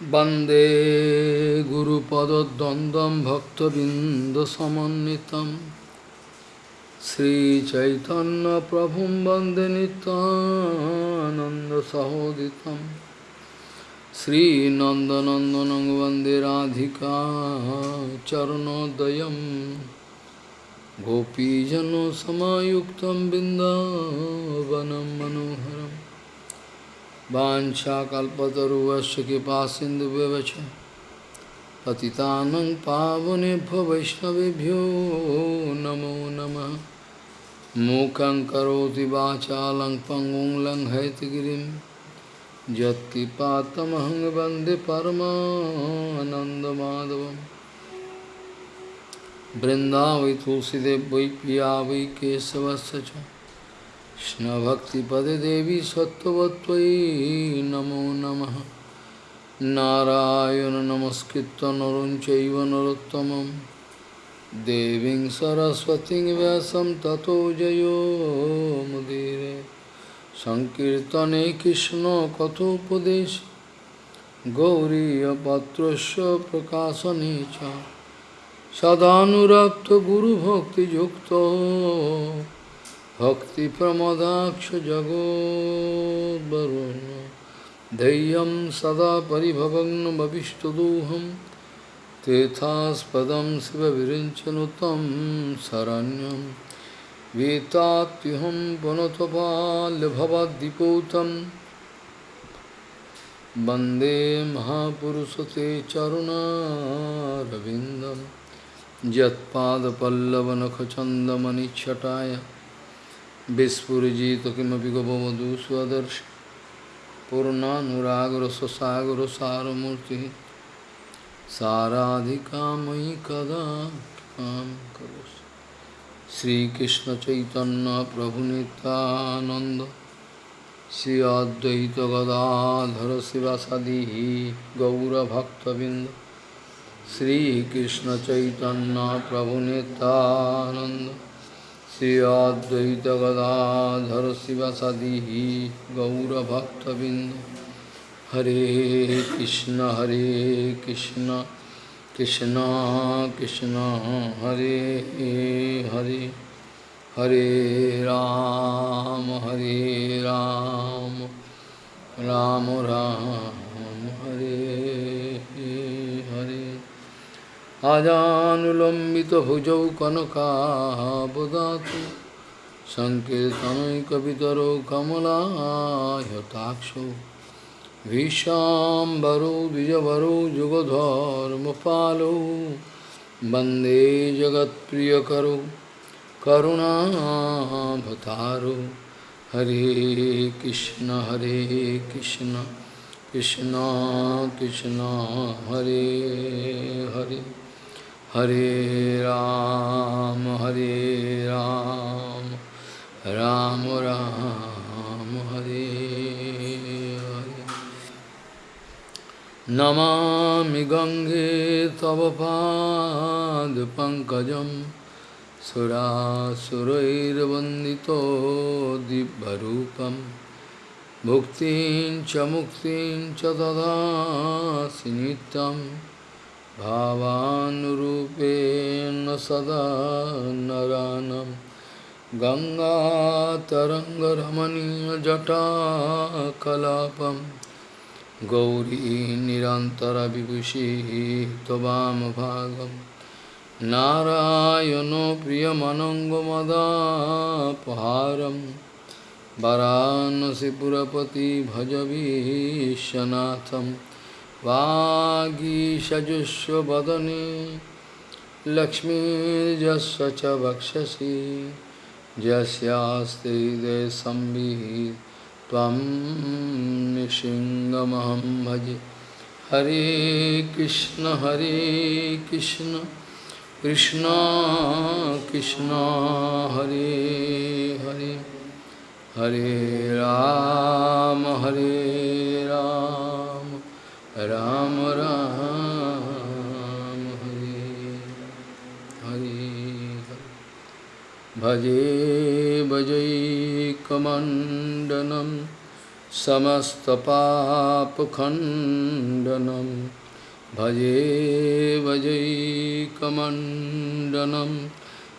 Bande Guru Pada Dandam Bhakta Binda Samanitam Sri Chaitanya Prabhu Bande Nitananda Sahoditam Sri Nanda Nandanang Bande Radhika Charanodayam Gopijano Samayuktam Binda Vanam Manoharam वाञ्छाकल्पतरुवश्च कृपा सिन्धुव्यवच पतितानं पावनेभ्यो वैष्णवेभ्यो नमो नमः। मूकं करोति वाचालं पङ्गुं लङ्घयतिगिरिं यत्कृपातमहं वंदे परमानन्दमाधवं वृन्दावै तुलसीदेव वै पिया वै केशवस्य कृष्णभक्तिपदे देवी सत्त्ववत्त्वयि नमो नमः। नारायण नमस्कृत्य नरं चैव नरोत्तमं। देवीं सरस्वतीं व्यासं ततो जयो मुदीरे। सङ्कीर्तने कृष्णकथोपदेश गौरीयपत्रस्य प्रकाशने च। सदानुरक्तगुरुभक्तियुक्तो भक्तिप्रमदाक्ष जगोद्वरुण धैर्यं सदा परिभवग्नमभिष्टदोहं। तेथास्पदं शिवविरिञ्चनुतं शरण्यं। वेत्तात्युहं पुनतपाल्यभवद्दिपूतं वंदे महापुरुषते चरुणारविन्दं। यत्पादपल्लवनखचन्दमनिच्छटाय विस्फुजित किमपि गपवधू स्वदर्श पूर्णानुरागरससागरसारमूर्तिः साराधिका मयि कदा कृपां करोसि श्रीकृष्णचैतन्यप्रभुनितानन्द Shri अद्वैतगदाधर शिवसदिः गौरभक्तबिन्द श्रीकृष्णचैतन्यप्रभुनितानन्द Sri Advaita Gadadhar Sivasadihi Gaura Bhakta Bindu Hare Krishna Hare Krishna Krishna Krishna Hare Hare Hare Ram Hare Ram Ram Ram Hare अजानुलम्बितभुजौ कनकाबुदातु सङ्कीर्तनैकवितरो कमलायताक्षो भीषाम्बरो द्विजवरो प्रिय वंदे करुणा करुणाभतारो। हरे कृष्ण हरे Krishna Krishna Krishna, Hare Hare. Hare Ram, Hare Ram, Ram Ram, Hare Hare. Namami Gange Tava Pad Pankajam Sura Surair Vandito Dibbarupam Bhuktin Chamuktin Chadada Sinitam भावानुरूपेण सदा नरानं गङ्गातरङ्गरमणीयजटाकलापं। गौरी निरन्तरविभूषिः त्ववामभागं। नारायणो प्रियमनङ्गमदापहारं। वरानसिपुरपति भजवीशनाथम् वागीषजुष्वदने लक्ष्मीर्जस्व च वक्षसि। निशिङ्गमहं भजे। हरे कृष्ण हरे कृष्ण कृष्ण कृष्ण, हरे हरे। हरे राम हरे राम। राम राम हरे हरे भजे भजैकमण्डनं समस्तपापखण्डनं भजे भजैकमण्डनं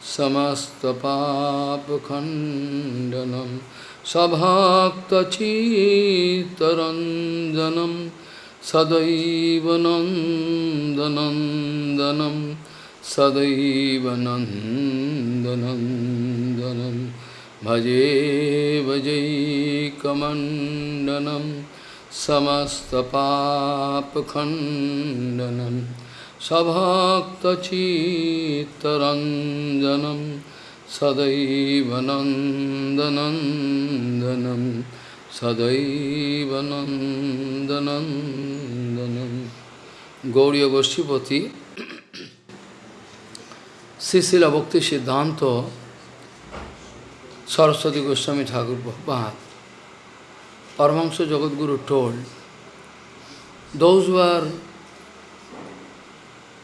समस्तपापखण्डनं sadaiva nandanandanam sadaiva nandanandanam bhaje bhaje kamandanam samastapapakhandanam sabhaktachittaranjanam sadaiva nandanandanam সদৈব নন্দনন্দনম Gauri গোষ্ঠীপতি শ্রীশিল ভক্তি সিদ্ধান্ত Saraswati Goswami Thakur Prabhupada, Paramahansa Jagadguru told, those who are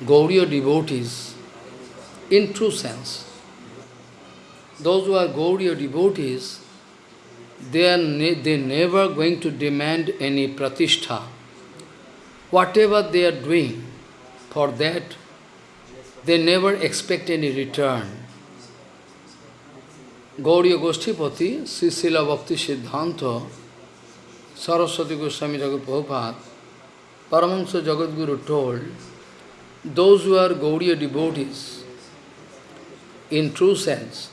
Gauriya devotees, in true sense, those who are Gauriya devotees, they are ne they never going to demand any pratishtha. Whatever they are doing, for that, they never expect any return. Gauriya Goshtipati, Sri Srila Bhakti Siddhanta, Saraswati Goswami Thakur Prabhupada, Paramahansa Jagadguru told, those who are Gauriya devotees, in true sense,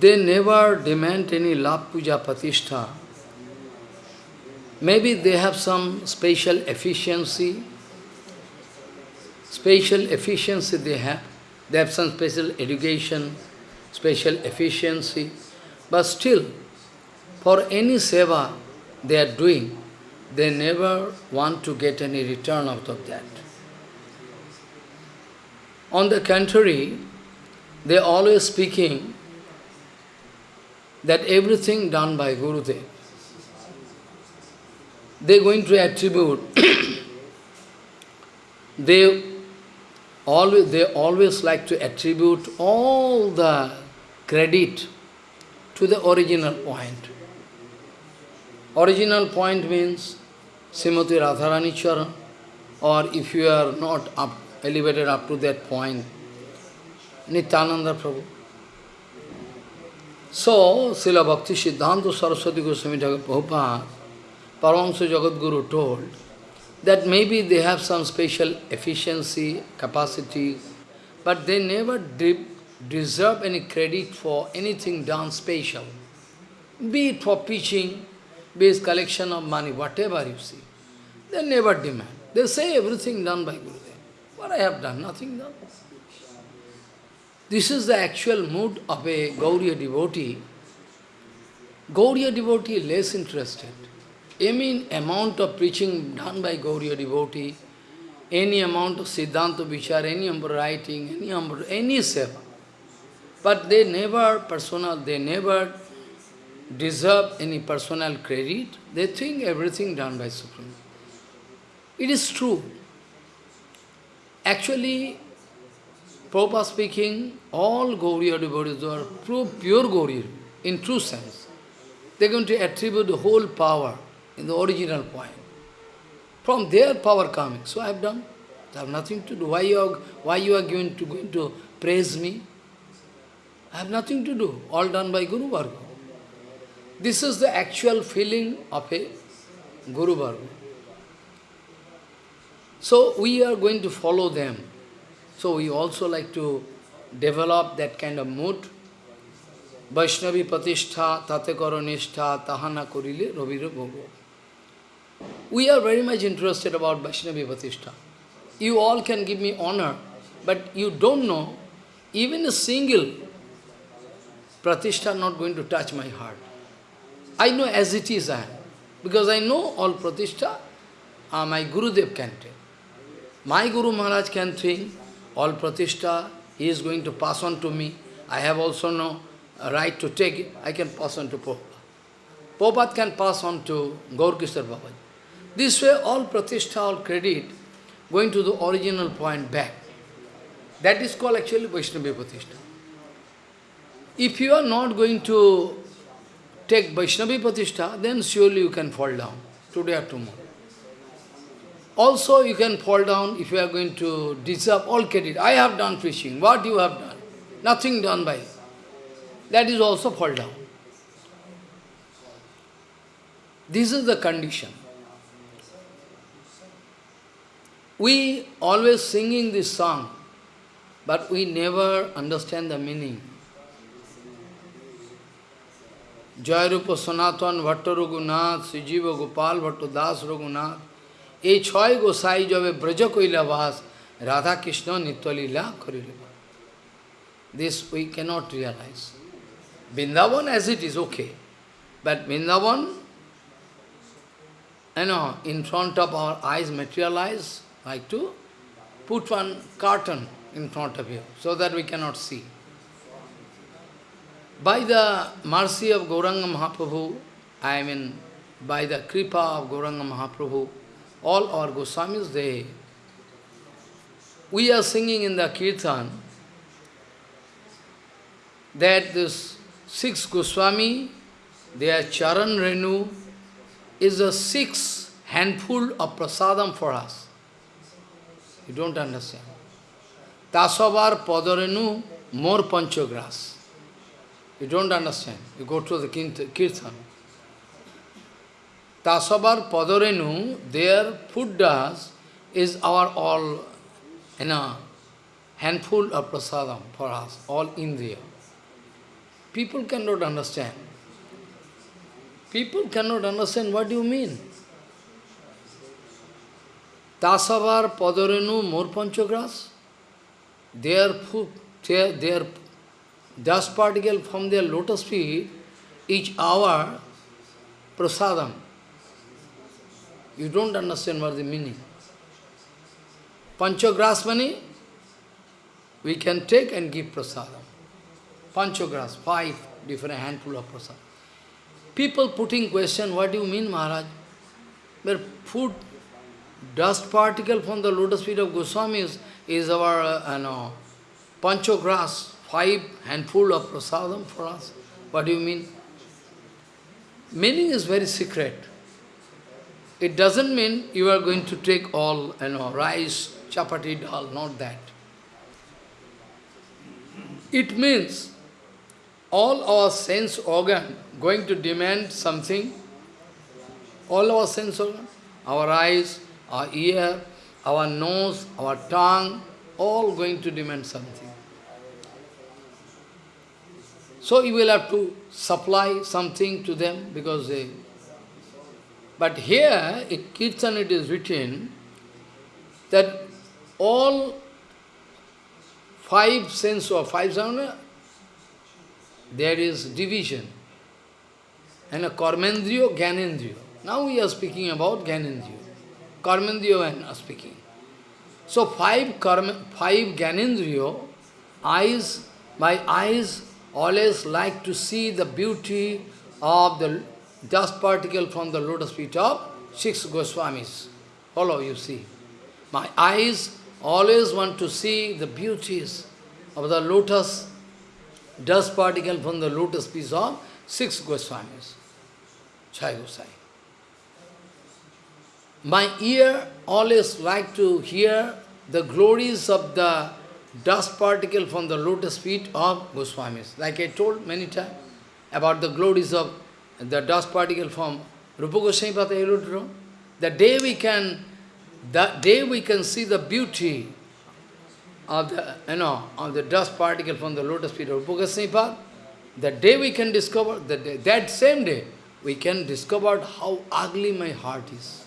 they never demand any love puja patishtha. Maybe they have some special efficiency, special efficiency they have, they have some special education, special efficiency, but still, for any seva they are doing, they never want to get any return out of that. On the contrary, they always speaking that everything done by Gurudev, they are going to attribute, they always, they always like to attribute all the credit to the original point. Original point means Srimati Radharani Charan, or if you are not up, elevated up to that point, Nityananda Prabhu. So, Srila Bhakti Siddhanta Saraswati Goswami Thakur Prabhupada, Paramahansa Jagadguru told that maybe they have some special efficiency, capacity, but they never de deserve any credit for anything done special. Be it for preaching, be it collection of money, whatever you see. They never demand. They say everything done by Gurudev. What I have done? Nothing done. This is the actual mood of a Gauriya devotee. Gauriya devotee less interested. Any amount of preaching done by Gauriya devotee, any amount of Siddhanta Vichar, any amount of writing, any amount, any seva. But they never personal, they never deserve any personal credit. They think everything done by Supreme. It is true. Actually, Prabhupada speaking, all Gauriya devotees are pure Gauriya, in true sense. They are going to attribute the whole power in the original point. From their power coming. So I have done. I have nothing to do. Why you are, why you are going to, going to praise me? I have nothing to do. All done by Guru Varga. This is the actual feeling of a Guru Varga. So we are going to follow them. So we also like to develop that kind of mood. Vaishnavi Patishtha, Tate Karonistha, Tahana Kurile, Ravira Gogo. We are very much interested about Vaishnavi Patishtha. You all can give me honor, but you don't know, even a single Pratishtha not going to touch my heart. I know as it is I am. Because I know all Pratishtha, uh, my Gurudev can take. My Guru Maharaj can think, all pratishta, he is going to pass on to me. I have also no uh, right to take it. I can pass on to Prabhupada. Prabhupada can pass on to Gaurkishar Babaji. This way, all pratishta, all credit, going to the original point back. That is called actually Vaishnavi Pratishta. If you are not going to take Vaishnavi Pratishta, then surely you can fall down, today or tomorrow. Also, you can fall down if you are going to deserve all credit. I have done fishing. What you have done? Nothing done by you. That is also fall down. This is the condition. We always singing this song, but we never understand the meaning. Jairupa Sanatan Bhatta Sijiva Gopal Bhatta Das এই ছয় গোসাই যবে ব্রজ কৈলাবাস রাধা কৃষ্ণ নিত্যলীলা করিল This we cannot realize. Vrindavan as it is, okay. But Vrindavan, you know, in front of our eyes materialize, like to put one curtain in front of you, so that we cannot see. By the mercy of Gauranga Mahaprabhu, I mean, by the kripa of Gauranga Mahaprabhu, all our Goswamis, they, we are singing in the Kirtan that this six Goswami, their Charan Renu, is a six handful of prasadam for us. You don't understand. Tasavar Padarenu, more panchagras. You don't understand. You go to the Kirtan. Tasavar Padarenu, their food does is our all, you know, handful of prasadam for us, all India. People cannot understand. People cannot understand what you mean. Tasavar Padarenu more panchagras, their food, their, their dust particle from their lotus feet, each hour, prasadam. You don't understand what the meaning. Panchagrasmani, we can take and give prasadam. Panchagras, five different handful of prasadam. People putting question, what do you mean, Maharaj? Where food, dust particle from the lotus feet of Goswami is our, uh, know, panchagras, five handful of prasadam for us. What do you mean? Meaning is very secret. It doesn't mean you are going to take all, you know, rice, chapati, dal, not that. It means all our sense organ going to demand something, all our sense organ, our eyes, our ear, our nose, our tongue, all going to demand something. So you will have to supply something to them because they... But here, in Kirtan it is written that all five sense or five sound, there is division. And a Karmendriyo, Gyanendriyo. Now we are speaking about Gyanendriyo. Karmendriyo and speaking. So five, karma, five Gyanendriyo, eyes, my eyes always like to see the beauty of the dust particle from the lotus feet of six Goswamis. Follow, you see. My eyes always want to see the beauties of the lotus, dust particle from the lotus feet of six Goswamis. Chai Gosai. My ear always like to hear the glories of the dust particle from the lotus feet of Goswamis. Like I told many times about the glories of the dust particle from Rupa Goswami Pata The day we can, the day we can see the beauty of the, you know, of the dust particle from the lotus feet of Rupa Goswami the day we can discover, the day, that same day, we can discover how ugly my heart is.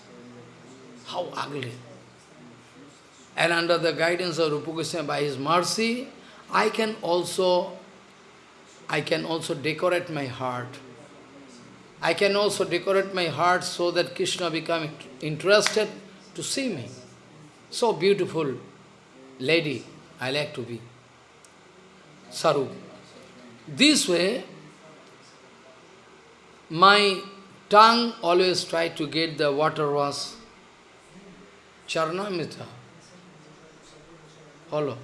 How ugly. And under the guidance of Rupa Goswami, by his mercy, I can also, I can also decorate my heart. I can also decorate my heart so that Krishna become interested to see me. So beautiful lady I like to be. Saru. This way, my tongue always try to get the water was Charnamita. Follow.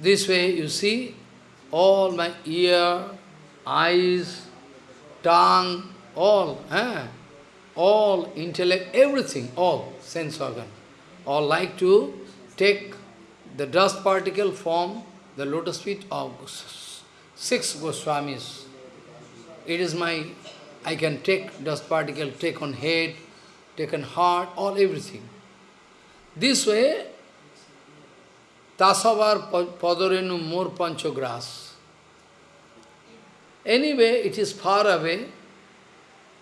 This way, you see, all my ear, eyes, tongue, all, eh? all intellect, everything, all sense organ, all like to take the dust particle from the lotus feet of six Goswamis. It is my, I can take dust particle, take on head, take on heart, all everything. This way, Tasavar Padorenu more panchogras. Anyway, it is far away.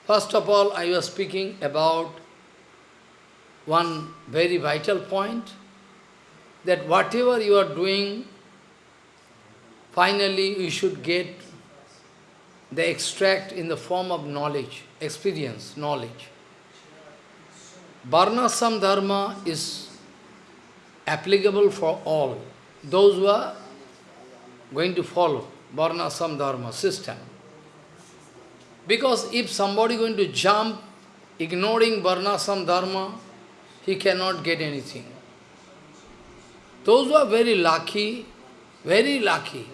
First of all, I was speaking about one very vital point, that whatever you are doing, finally you should get the extract in the form of knowledge, experience, knowledge. Varnasam Dharma is applicable for all, those who are going to follow. Varnasam Dharma system. Because if somebody going to jump, ignoring Varnasam Dharma, he cannot get anything. Those who are very lucky, very lucky,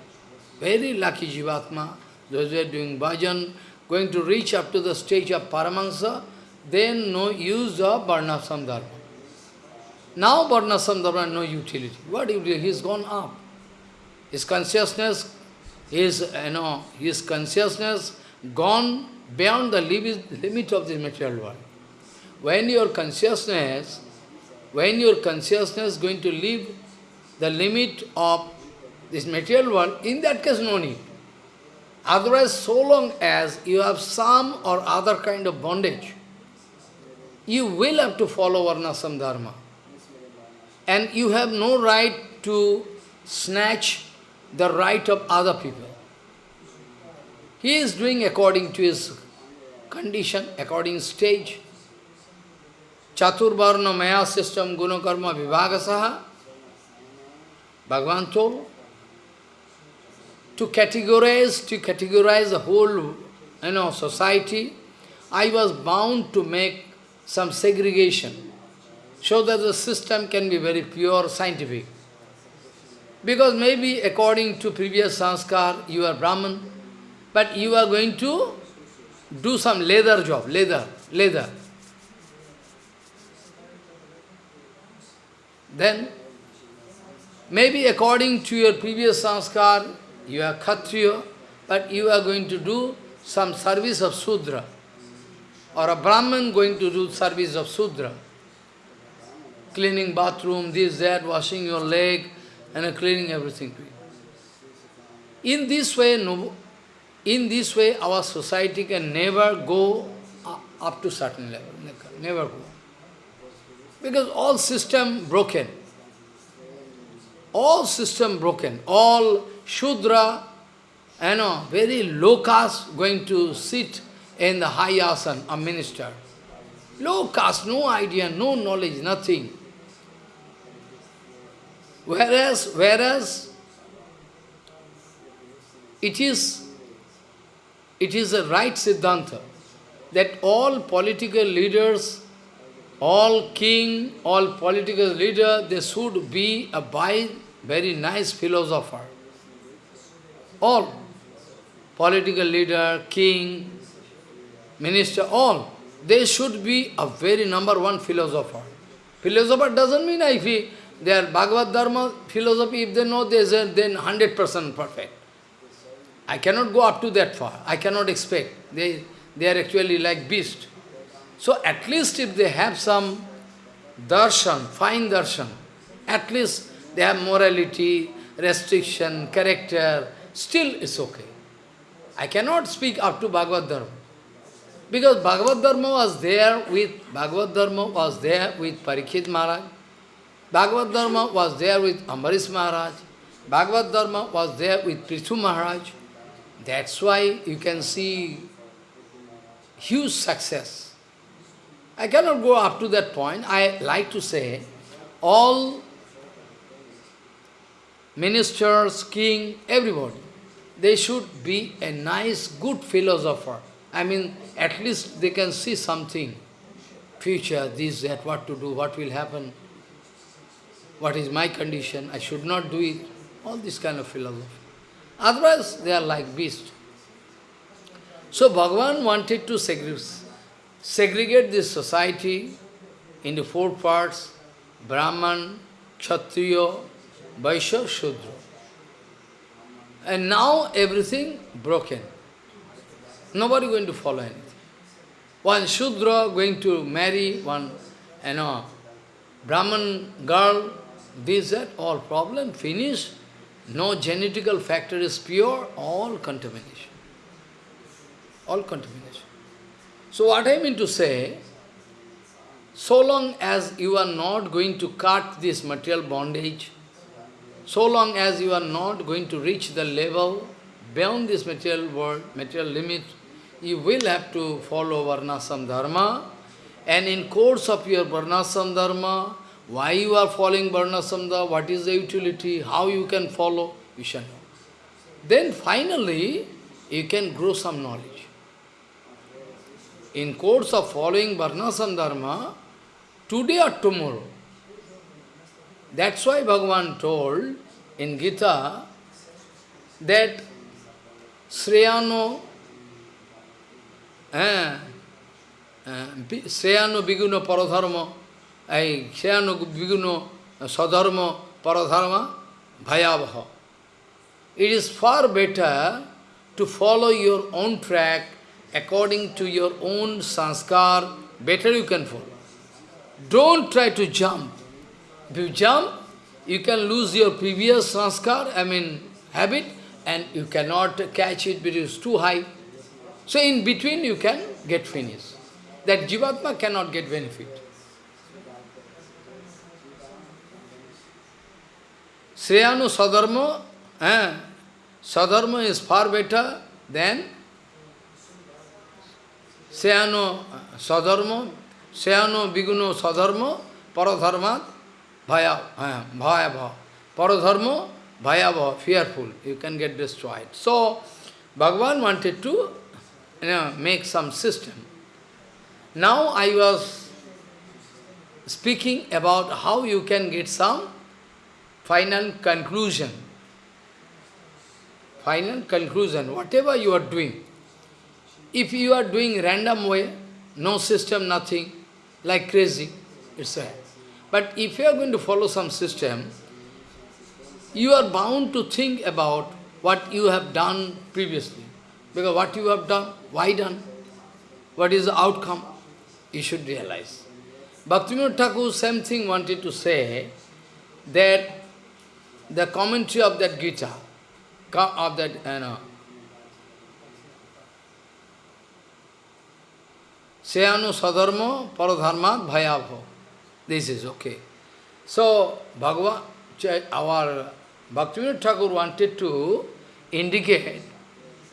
very lucky Jivatma, those who are doing bhajan, going to reach up to the stage of Paramahansa, then no use of Varnasam Dharma. Now Varnasam Dharma no utility. What utility? He has gone up. His consciousness his, uh, you know, his consciousness gone beyond the limit of this material world. When your consciousness, when your consciousness is going to leave the limit of this material world, in that case no need. Otherwise, so long as you have some or other kind of bondage, you will have to follow Varnasam Dharma. And you have no right to snatch the right of other people. He is doing according to his condition, according stage. Chaturvarna Maya system Gunakarma Vivagasaha. Bhagavan told to categorize, to categorize the whole you know, society, I was bound to make some segregation so that the system can be very pure, scientific. Because maybe according to previous sanskar, you are Brahman, but you are going to do some leather job, leather, leather. Then, maybe according to your previous sanskar, you are Kshatriya, but you are going to do some service of Sudra. Or a Brahman going to do service of Sudra. Cleaning bathroom, this, that, washing your leg, and cleaning everything. In this way, no, in this way, our society can never go up to certain level, never go. Because all system broken. All system broken. All Shudra, you know, very low caste going to sit in the high asan, a minister. Low caste, no idea, no knowledge, nothing. Whereas, whereas it is, it is a right Siddhanta that all political leaders, all king, all political leader, they should be a by very nice philosopher. All. Political leader, king, minister, all. They should be a very number one philosopher. Philosopher doesn't mean if he their Bhagavad Dharma philosophy, if they know this, then 100% perfect. I cannot go up to that far. I cannot expect. They, they are actually like beast. So at least if they have some darshan, fine darshan, at least they have morality, restriction, character, still it's okay. I cannot speak up to Bhagavad Dharma. Because Bhagavad Dharma was there with, Bhagavad Dharma was there with Parikshit Maharaj. Bhagavad Dharma was there with Ambarish Maharaj. Bhagavad Dharma was there with Prithu Maharaj. That's why you can see huge success. I cannot go up to that point. I like to say, all ministers, king, everybody, they should be a nice, good philosopher. I mean, at least they can see something. Future, this, that, what to do, what will happen what is my condition, I should not do it, all this kind of philosophy. Otherwise, they are like beasts. So Bhagavan wanted to segregate this society into four parts, Brahman, Kshatriya, Vaishya, Shudra. And now everything broken. Nobody going to follow anything. One Shudra going to marry one, you know, Brahman girl, this, that, all problem, finished. No genetical factor is pure, all contamination. All contamination. So what I mean to say, so long as you are not going to cut this material bondage, so long as you are not going to reach the level beyond this material world, material limit, you will have to follow Varnasam Dharma. And in course of your Varnasam Dharma, why you are following Varnasamda? What is the utility? How you can follow? You shall know. Then finally, you can grow some knowledge. In course of following Varnasam today or tomorrow, that's why Bhagavan told in Gita that Sriyano eh, eh, Biguno Paradharma it is far better to follow your own track according to your own sanskar, better you can follow. Don't try to jump. If you jump, you can lose your previous sanskar, I mean habit, and you cannot catch it because it's too high. So in between you can get finished. That Jivatma cannot get benefit. Sriyanu Sadharma, eh, Sadharma is far better than Sriyanu Sadharma, Sriyanu Biguno Sadharma, Paradharma, Bhaya, eh, Bhaya Bhava. Paradharma, Bhaya Bhava, fearful, you can get destroyed. So, Bhagavan wanted to you know, make some system. Now I was speaking about how you can get some final conclusion. Final conclusion, whatever you are doing. If you are doing random way, no system, nothing, like crazy, it's a. But if you are going to follow some system, you are bound to think about what you have done previously. Because what you have done, why done? What is the outcome? You should realize. Bhaktivinoda Thakur, same thing wanted to say, that the commentary of that Gita, of that, you know, Seyanu Sadharma Paradharmat Bhayabho. This is okay. So, Bhagavan, our Bhaktivinoda Thakur wanted to indicate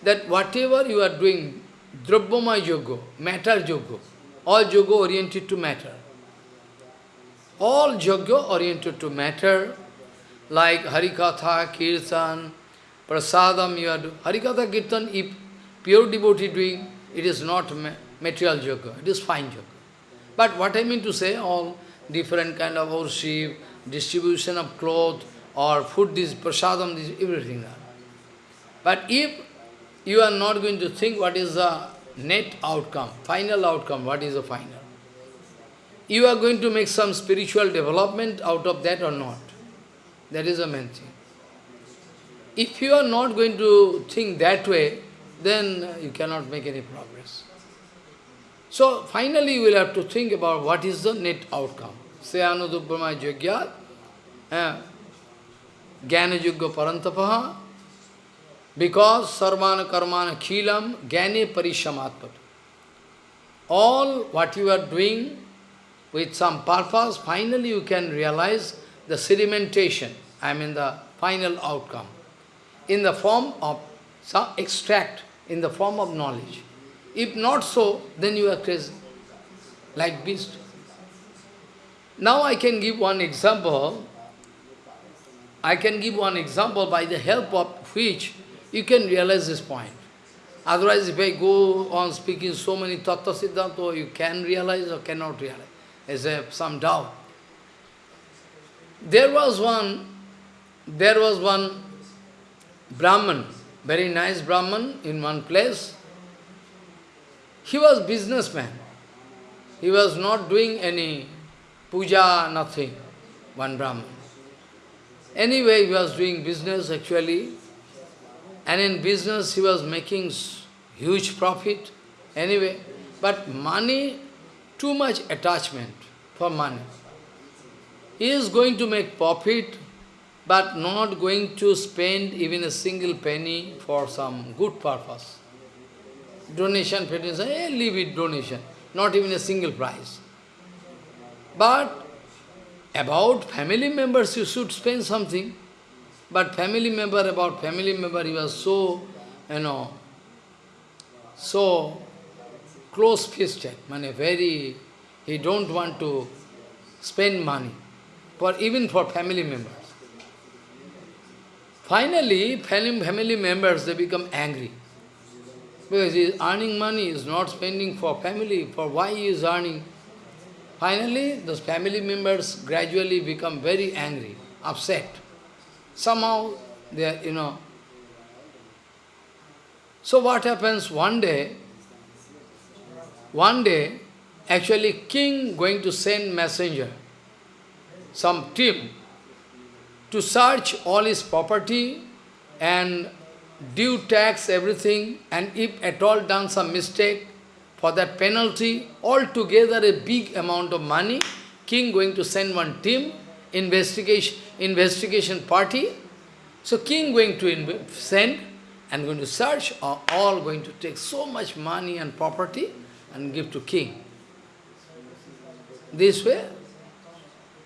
that whatever you are doing, Drabhyamaya Yoga, matter Yoga, all Yoga oriented to matter. All Yoga oriented to matter, like Harikatha, Kirtan, Prasadam, you are doing. Harikatha, Kirtan, if pure devotee doing, it is not material Yoga, it is fine Yoga. But what I mean to say, all different kind of worship, distribution of clothes, or food, this prasadam, this, everything. But if you are not going to think what is the net outcome, final outcome, what is the final. You are going to make some spiritual development out of that or not. That is the main thing. If you are not going to think that way, then uh, you cannot make any progress. So finally you will have to think about what is the net outcome. Sayanudubhrama Jagya, Jnana Yugga Parantapaha, because sarvana karmana khilam jnane parishamatpat. All what you are doing with some purpose, finally you can realize the sedimentation, I mean the final outcome, in the form of some extract, in the form of knowledge. If not so, then you are crazy, like beast. Now I can give one example. I can give one example by the help of which you can realize this point. Otherwise, if I go on speaking so many tattva siddhanta, you can realize or cannot realize. There's some doubt. There was one, there was one Brahman, very nice Brahman in one place. He was businessman. He was not doing any puja, nothing, one Brahman. Anyway, he was doing business actually, and in business he was making huge profit. Anyway, but money, too much attachment for money. He is going to make profit, but not going to spend even a single penny for some good purpose. Donation, donation, eh, leave it donation, not even a single price. But about family members, you should spend something. But family member, about family member, he was so, you know, so close-fisted, very, he don't want to spend money, for even for family members. Finally, family members, they become angry. Because he is earning money, is not spending for family, for why he is earning. Finally, those family members gradually become very angry, upset. Somehow, they are, you know. So what happens one day, one day, actually king going to send messenger, some team, to search all his property and due tax everything, and if at all done some mistake, for that penalty, altogether a big amount of money, king going to send one team, investigation, investigation party. So king going to send and going to search, are all going to take so much money and property and give to king. This way,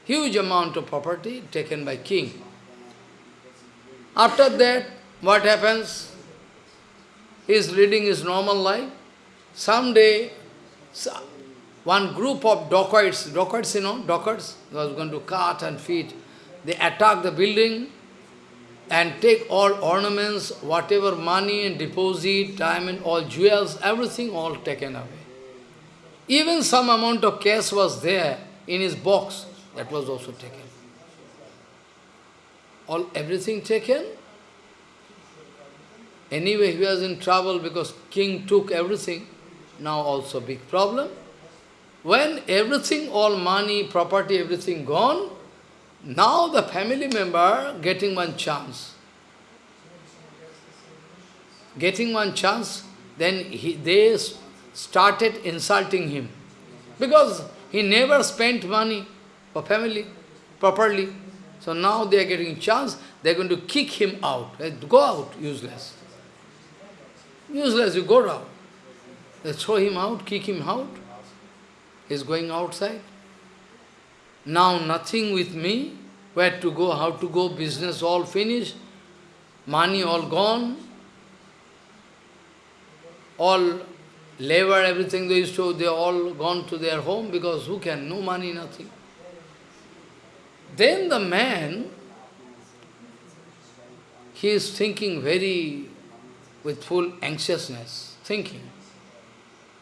huge amount of property taken by king. After that, what happens? He is leading his normal life. Someday, one group of dacoits, dacoits, you know, dacoits, was going to cut and feed. They attack the building and take all ornaments, whatever money and deposit, diamond, all jewels, everything all taken away. Even some amount of cash was there in his box, that was also taken. All everything taken. Anyway, he was in trouble because king took everything. Now also big problem. When everything, all money, property, everything gone, now the family member getting one chance. Getting one chance, then he, they started insulting him. Because he never spent money for family properly. So now they are getting chance, they are going to kick him out. Go out, useless. Useless, you go out. They throw him out, kick him out. He's going outside. Now nothing with me, where to go, how to go, business all finished, money all gone, all labor, everything they used to, they all gone to their home because who can, no money, nothing. Then the man, he is thinking very, with full anxiousness, thinking,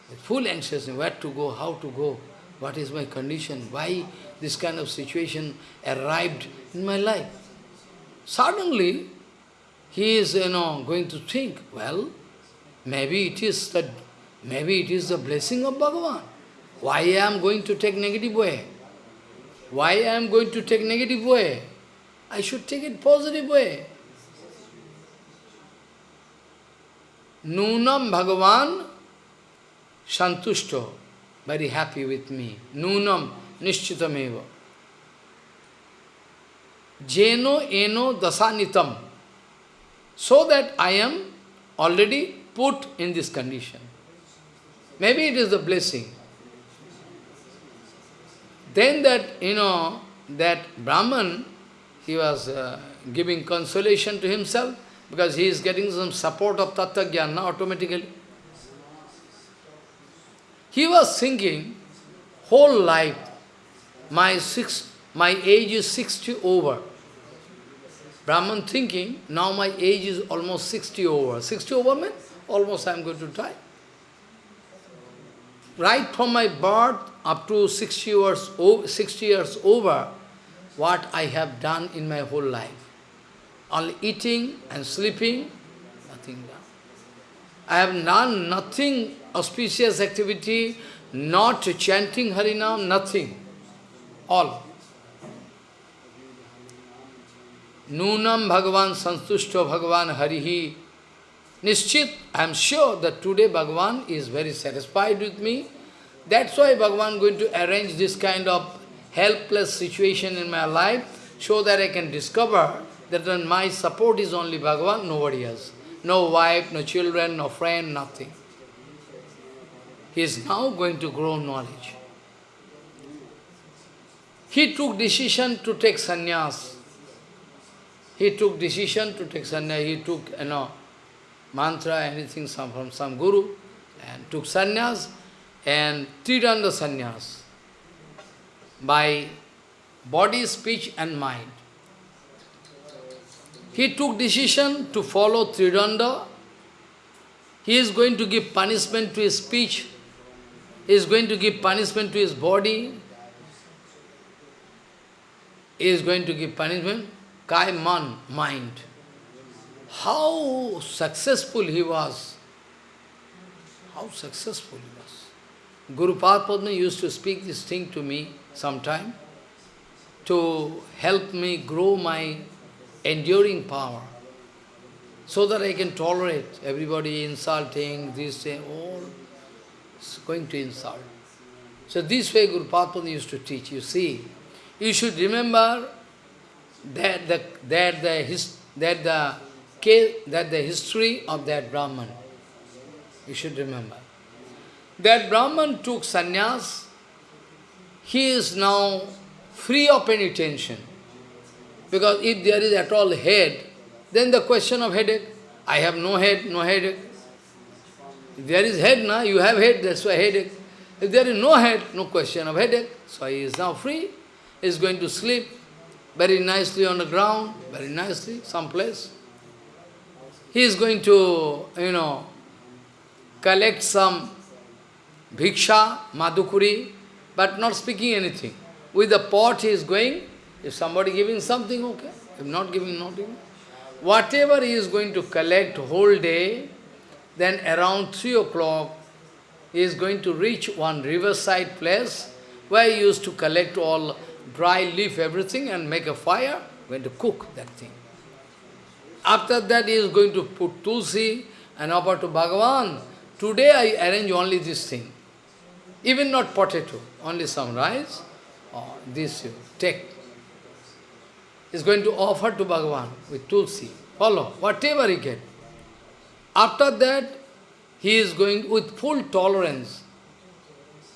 with full anxiousness, where to go, how to go, what is my condition, why this kind of situation arrived in my life. Suddenly, he is, you know, going to think, well, maybe it is the, maybe it is the blessing of Bhagavan. Why I am going to take negative way? Why I am going to take negative way? I should take it positive way. Nunam Bhagavan Santushto, very happy with me. Nunam Nishchitameva. Jeno eno dasanitam. So that I am already put in this condition. Maybe it is a blessing. Then that, you know, that Brahman, he was uh, giving consolation to himself because he is getting some support of Tattva Jnana automatically. He was thinking, whole life, my six, my age is 60 over. Brahman thinking, now my age is almost 60 over. 60 over means almost I am going to die. Right from my birth up to 60 years, 60 years over, what I have done in my whole life. Only eating and sleeping, nothing done. I have done nothing auspicious activity, not chanting Harinam, nothing. All. Nunam Bhagavan Santushto Bhagavan Harihi. Nishchit, I am sure that today Bhagavan is very satisfied with me. That's why Bhagavan going to arrange this kind of helpless situation in my life, so that I can discover that my support is only Bhagavan, nobody else. No wife, no children, no friend, nothing. He is now going to grow knowledge. He took decision to take sannyas. He took decision to take sannyas. He took, you know, mantra, anything some, from some guru, and took sannyas and tridanda sannyas by body, speech and mind. He took decision to follow Tridanda. He is going to give punishment to his speech. He is going to give punishment to his body. He is going to give punishment. Kai man, mind. How successful he was. How successful. Guru Padma used to speak this thing to me sometime to help me grow my enduring power, so that I can tolerate everybody insulting, this, thing, all going to insult. So this way Guru Padma used to teach, you see. You should remember that the, that the, his, that the, that the history of that Brahman. You should remember. That Brahman took sannyas, he is now free of any tension. Because if there is at all head, then the question of headache, I have no head, no headache. If there is head, now you have head, that's why headache. If there is no head, no question of headache. So he is now free. He is going to sleep very nicely on the ground, very nicely, someplace. He is going to, you know, collect some bhiksha, madhukuri, but not speaking anything. With the pot he is going, if somebody giving something, okay. If not giving, not giving. Whatever he is going to collect whole day, then around 3 o'clock, he is going to reach one riverside place where he used to collect all dry leaf, everything, and make a fire, going to cook that thing. After that, he is going to put tulsi and offer to Bhagavan. Today I arrange only this thing. Even not potato, only some rice, this you take is going to offer to Bhagavan with tulsi. Follow, whatever he get. After that, he is going with full tolerance.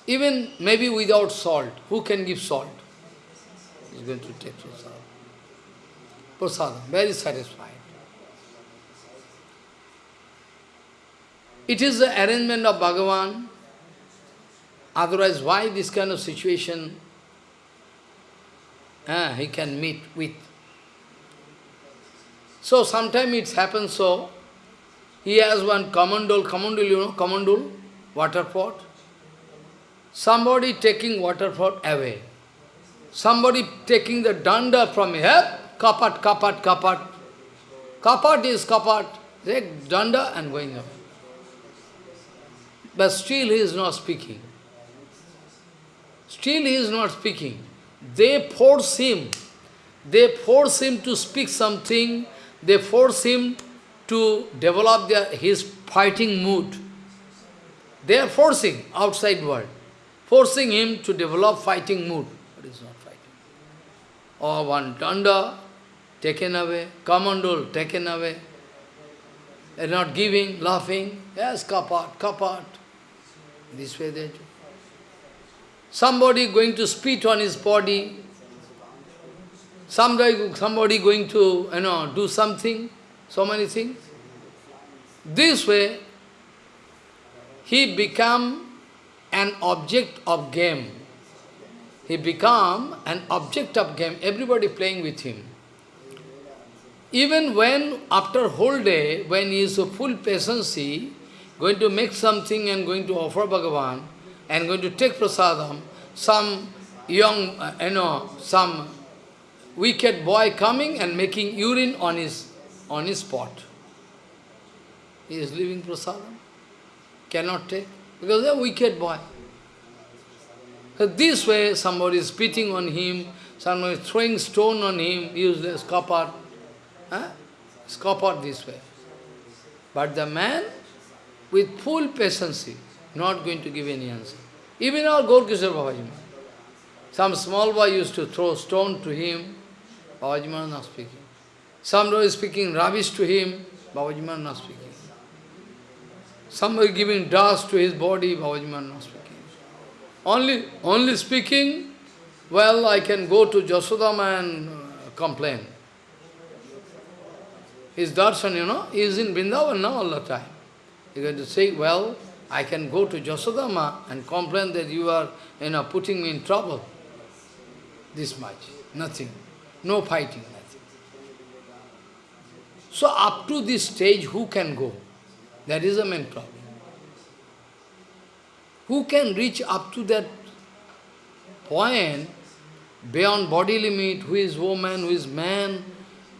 Even maybe without salt. Who can give salt? He is going to take prasadam. Prasadam, very satisfied. It is the arrangement of Bhagavan. Otherwise, why this kind of situation uh, he can meet with? So sometimes it happens so, he has one kamandul, kamandul, you know, kamandul, water pot. Somebody taking water pot away. Somebody taking the danda from here, kapat, kapat, kapat. Kapat is kapat. Take danda and going away. But still he is not speaking. Still he is not speaking. They force him. They force him to speak something they force him to develop their, his fighting mood. They are forcing outside world, forcing him to develop fighting mood, but is not fighting. Or one danda taken away, kamandul taken away, they are not giving, laughing, yes, kapat, kapat. This way they do. Somebody going to spit on his body, Somebody, somebody going to, you know, do something, so many things. This way, he become an object of game. He become an object of game, everybody playing with him. Even when, after whole day, when he is a full patience, going to make something and going to offer Bhagavan, and going to take prasadam, some young, uh, you know, some wicked boy coming and making urine on his, on his pot. He is leaving prasadam, cannot take. because they're a wicked boy. So this way, somebody is spitting on him, somebody is throwing stone on him, useless copper. Huh? Scuppered this way. But the man, with full patience, not going to give any answer. Even our Gaurkishore Babaji Some small boy used to throw stone to him, Babaji not speaking. Somebody is speaking rubbish to him, Babaji not speaking. Somebody giving dust to his body, Babaji not speaking. Only, only speaking, well, I can go to Jasodama and uh, complain. His darshan, you know, he is in Vrindavan now all the time. You're going to say, well, I can go to Jasodama and complain that you are, you know, putting me in trouble. This much. Nothing. No fighting, nothing. So up to this stage, who can go? That is the main problem. Who can reach up to that point beyond body limit, who is woman, who is man,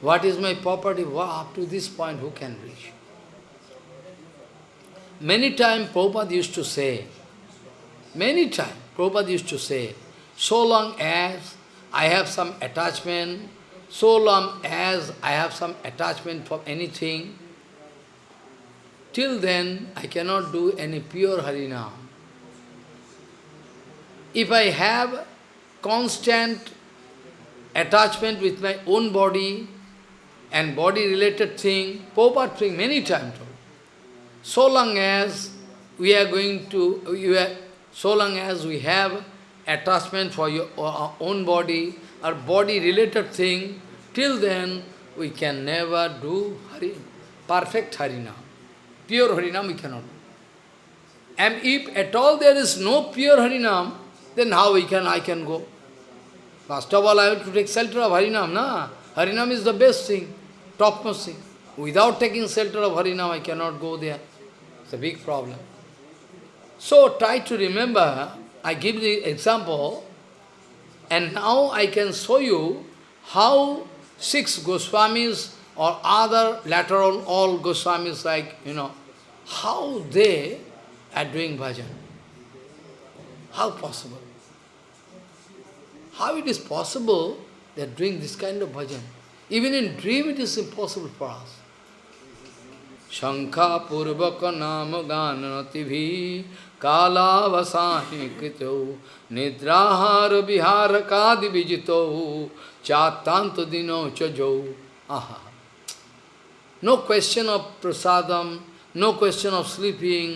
what is my property, up to this point, who can reach? Many times Prabhupada used to say, many times Prabhupada used to say, so long as I have some attachment, so long as I have some attachment for anything, till then I cannot do any pure Harinam. If I have constant attachment with my own body and body-related thing, Prabhupada many times so long as we are going to, we are, so long as we have attachment for your, our own body, our body-related thing, till then we can never do Hari, perfect Harinam. Pure Harinam we cannot do. And if at all there is no pure Harinam, then how we can, I can go? First of all, I have to take shelter of Harinam, na? Harinam is the best thing, topmost thing. Without taking shelter of Harinam, I cannot go there. It's a big problem. So try to remember, I give the example, and now I can show you how six Goswamis or other lateral all Goswamis like, you know, how they are doing bhajan. How possible? How it is possible they are doing this kind of bhajan? Even in dream it is impossible for us. शंखा पूर्वक नाम गानति कालावसाही कृत, निद्राहार विहार कादि विजित, चातांत दिनो चौ आहा। No question of prasadam no question of sleeping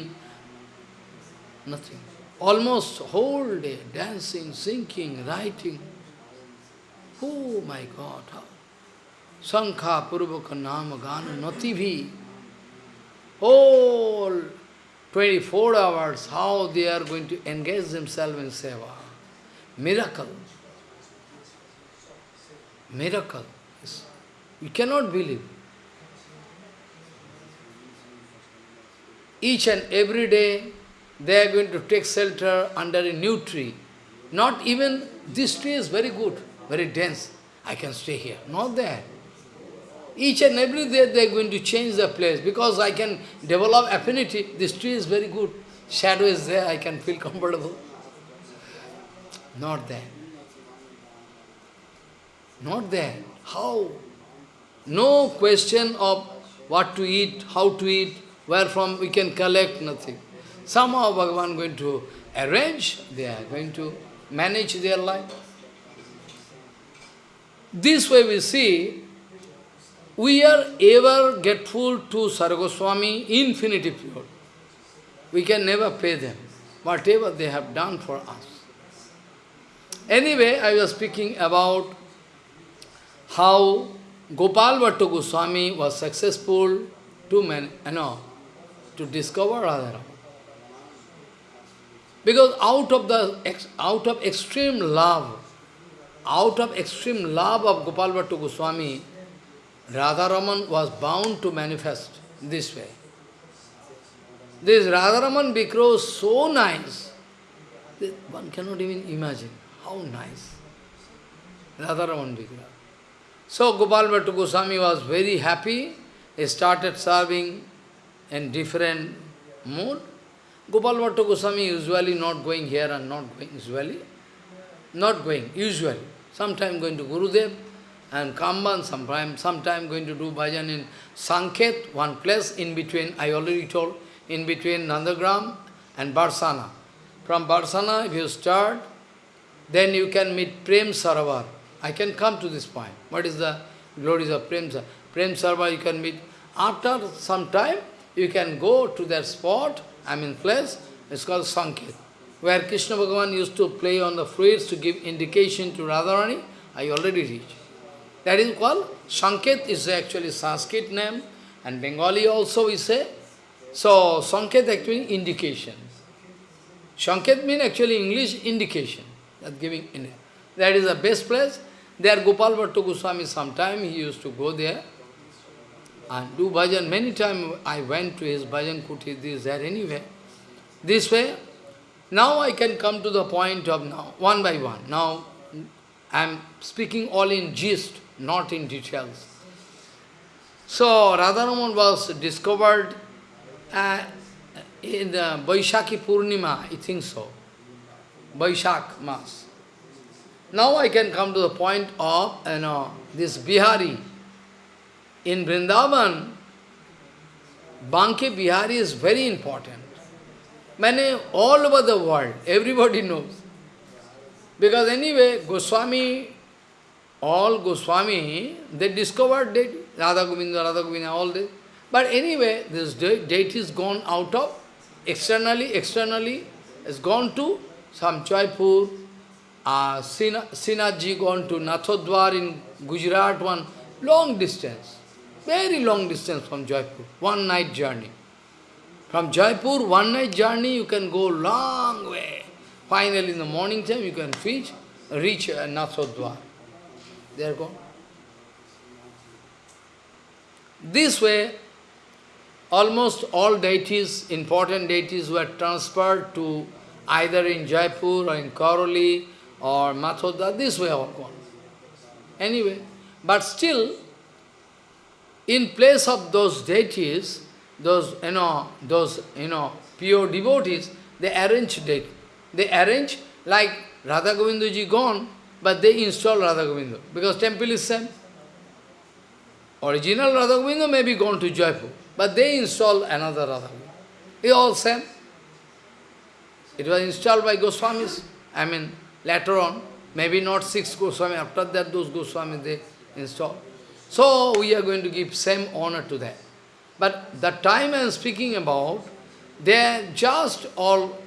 nothing almost whole day dancing singing writing oh my God शंखा पूर्वक नाम गान नति भी whole 24 hours, how they are going to engage themselves in seva. Miracle. Miracle. You cannot believe. Each and every day, they are going to take shelter under a new tree. Not even, this tree is very good, very dense. I can stay here. Not there. Each and every day they are going to change the place because I can develop affinity. This tree is very good. Shadow is there, I can feel comfortable. Not there. Not there. How? No question of what to eat, how to eat, where from we can collect, nothing. Somehow Bhagavan going to arrange, they are going to manage their life. This way we see we are ever grateful to Sargoswami, infinity pure. We can never pay them, whatever they have done for us. Anyway, I was speaking about how Gopal Bhattu Goswami was successful to man, you know, to discover Radharaman. Because out of the out of extreme love, out of extreme love of Gopal Bhattu Goswami, Radharaman was bound to manifest this way. This Radharaman Vikra so nice, that one cannot even imagine how nice. Radharaman Vikra. So Gopal Bhattu Goswami was very happy. He started serving in different mood. Gopal Bhatta Goswami usually not going here and not going, usually, not going, usually. Sometime going to Gurudev and Kamban, sometime, sometime going to do bhajan in Sanket, one place in between, I already told, in between Nandagram and Barsana. From Barsana, if you start, then you can meet Prem Sarovar. I can come to this point. What is the glories of Prem Sarovar? Prem Sarovar you can meet. After some time, you can go to that spot, I mean place, it's called Sanket, where Krishna Bhagavan used to play on the fruits to give indication to Radharani. I already reached. That is called Sanket is actually Sanskrit name, and Bengali also we say. So Sanket actually indication. Sanket means actually English indication. That giving in That is the best place. There Gopal Bhatta Goswami sometime he used to go there and do bhajan. Many times I went to his bhajan kuti, this, there, anywhere. This way, now I can come to the point of now, one by one. Now, I am speaking all in gist, not in details. So, Radharaman was discovered uh, in the Vaishaki Purnima, I think so. Vaishak Mas. Now I can come to the point of, you know, this Bihari, in Vrindavan, Banke Bihari is very important. Many, all over the world, everybody knows. Because anyway, Goswami, all Goswami, they discovered that Radha Govinda, Radha Govinda, all this. But anyway, this deity is gone out of, externally, externally, has gone to some Jaipur, uh, Sinaji gone to Nathodwar in Gujarat, one long distance. Very long distance from Jaipur, one night journey. From Jaipur, one night journey, you can go long way. Finally, in the morning time, you can reach, reach uh, Nathodwar. They are gone. This way, almost all deities, important deities, were transferred to either in Jaipur or in Karoli or Mathodha, this way all gone. Anyway, but still, in place of those deities, those, you know, those, you know, pure devotees, they arrange deities. They arrange like Radha Govindaji gone, but they install Radha Govinda, because temple is same. Original Radha Govinda may be gone to Jaipur, but they install another Radha Govinda. It all same. It was installed by Goswamis, I mean, later on, maybe not six Goswami, after that those Goswamis they installed. So we are going to give same honor to that. But the time I am speaking about, they are just all,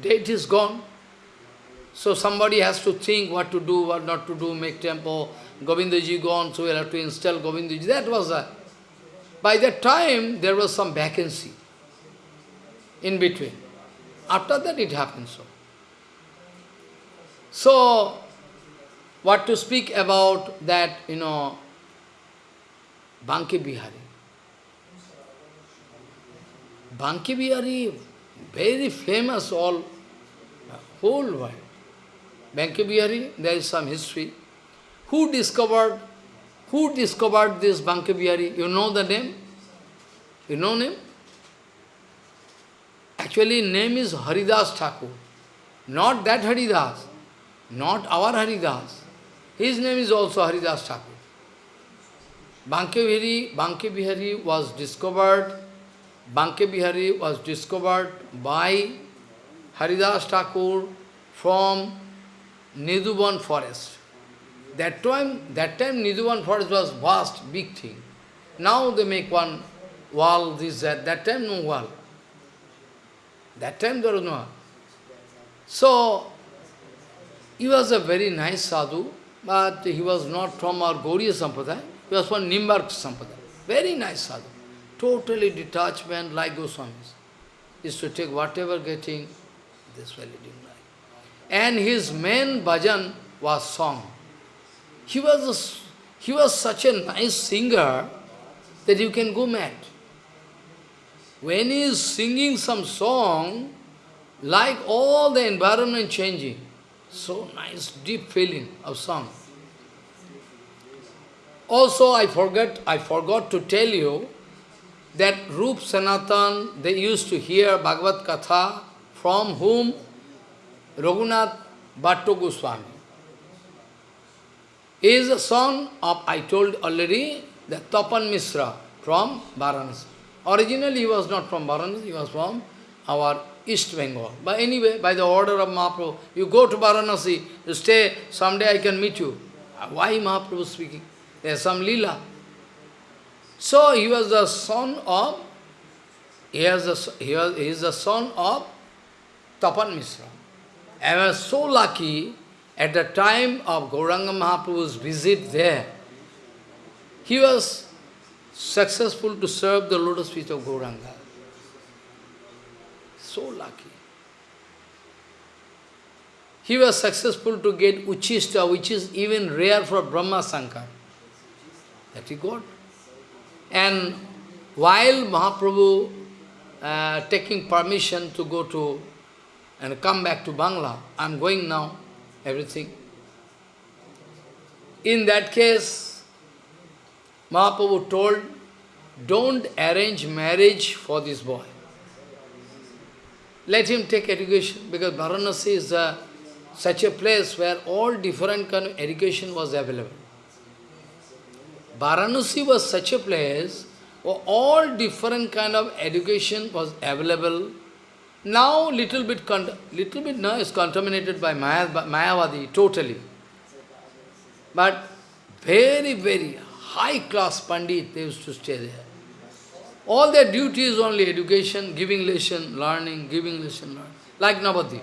date is gone. So somebody has to think what to do, what not to do, make temple. Govindaji gone, so we'll have to install Govindaji. That was that. By that time, there was some vacancy in between. After that, it happened so. So, what to speak about that, you know, Banke Bihari. Banke Bihari, very famous all, whole world. Banke Bihari, there is some history. Who discovered, who discovered this Banke Bihari? You know the name? You know name? Actually, name is Haridas Thakur. Not that Haridas, not our Haridas. His name is also Haridas Thakur. Banke Bihari, was discovered, Banke Bihari was discovered by Haridas Thakur from Nidhuban forest. That time, that time Nidhuban forest was vast, big thing. Now they make one wall, this, that. That time no wall. That time there was no wall. So, he was a very nice sadhu, but he was not from our Gauriya Sampradaya. He was from Nimbark Sampradaya. Very nice sadhu. Totally detachment like Goswamis. Is to take whatever getting, this life. And his main bhajan was song. He was, a, he was such a nice singer that you can go mad. When he is singing some song, like all the environment changing, so nice, deep feeling of song. Also, I forgot, I forgot to tell you, that Rup Sanatan, they used to hear Bhagavad Katha from whom? Raghunath Bhatto Goswami. He is the son of, I told already, the Tapan Misra from Varanasi. Originally he was not from Varanasi, he was from our East Bengal. But anyway, by the order of Mahaprabhu, you go to Varanasi, you stay, someday I can meet you. Why Mahaprabhu speaking? There is some lila. So he was the son of, he, has he, was, he is the son of Tapan Misra. I was so lucky at the time of Gauranga Mahaprabhu's visit there, he was successful to serve the lotus feet of Gauranga. So lucky. He was successful to get Uchista, which is even rare for Brahma Sankar. That he got. And while Mahaprabhu uh, taking permission to go to and come back to Bangla, I am going now, everything. In that case, Mahaprabhu told, don't arrange marriage for this boy. Let him take education, because Varanasi is a, such a place where all different kind of education was available. Varanasi was such a place where all different kind of education was available. Now little bit little bit now is contaminated by Maya, Mayavadi totally. But very, very high class Pandit, they used to stay there. All their duty is only education, giving lesson, learning, giving lesson, learning. Like Navadip.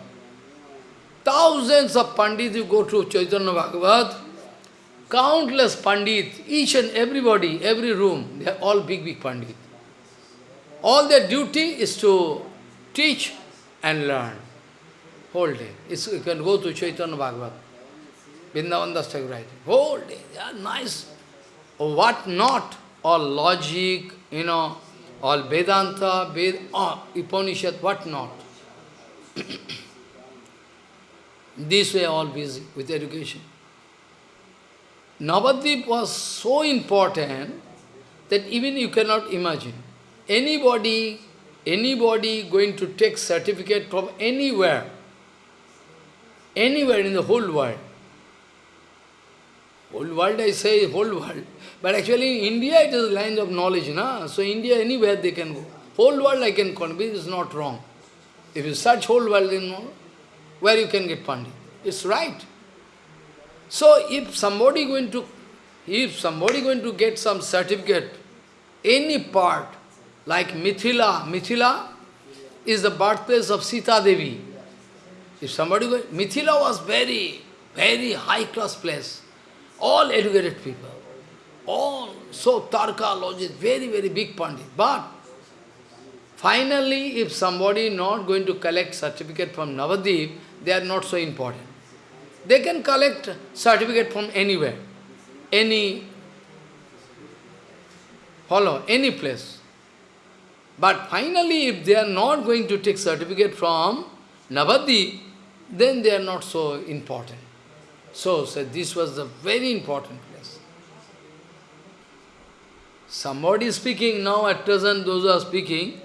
Thousands of Pandits you go to Chaitanya Bhagavat, countless Pandit, each and everybody, every room, they are all big, big Pandit. All their duty is to teach and learn. Whole day. It's, you can go to Chaitanya Bhagavat. Vrindavan Das writing. Whole day. Are nice. Oh, what not? All logic, you know, all Vedanta, Ved, oh, Upanishad, what not. this way all busy with education. Navadvip was so important that even you cannot imagine. Anybody, anybody going to take certificate from anywhere, anywhere in the whole world, whole world I say whole world, but actually in India it is a line of knowledge, na? so India anywhere they can go. Whole world I can convince is not wrong. If you search whole world, know, where you can get Pandit. It's right. So if somebody going to, if somebody going to get some certificate, any part, like Mithila, Mithila is the birthplace of Sita Devi. If somebody going, Mithila was very, very high class place. All educated people. All so Tarka, logic, very, very big Pandit. But finally, if somebody not going to collect certificate from Navadip, they are not so important. They can collect certificate from anywhere, any, follow, any place. But finally, if they are not going to take certificate from Navadip, then they are not so important. So, so this was the very important place. Somebody speaking now at present, those are speaking,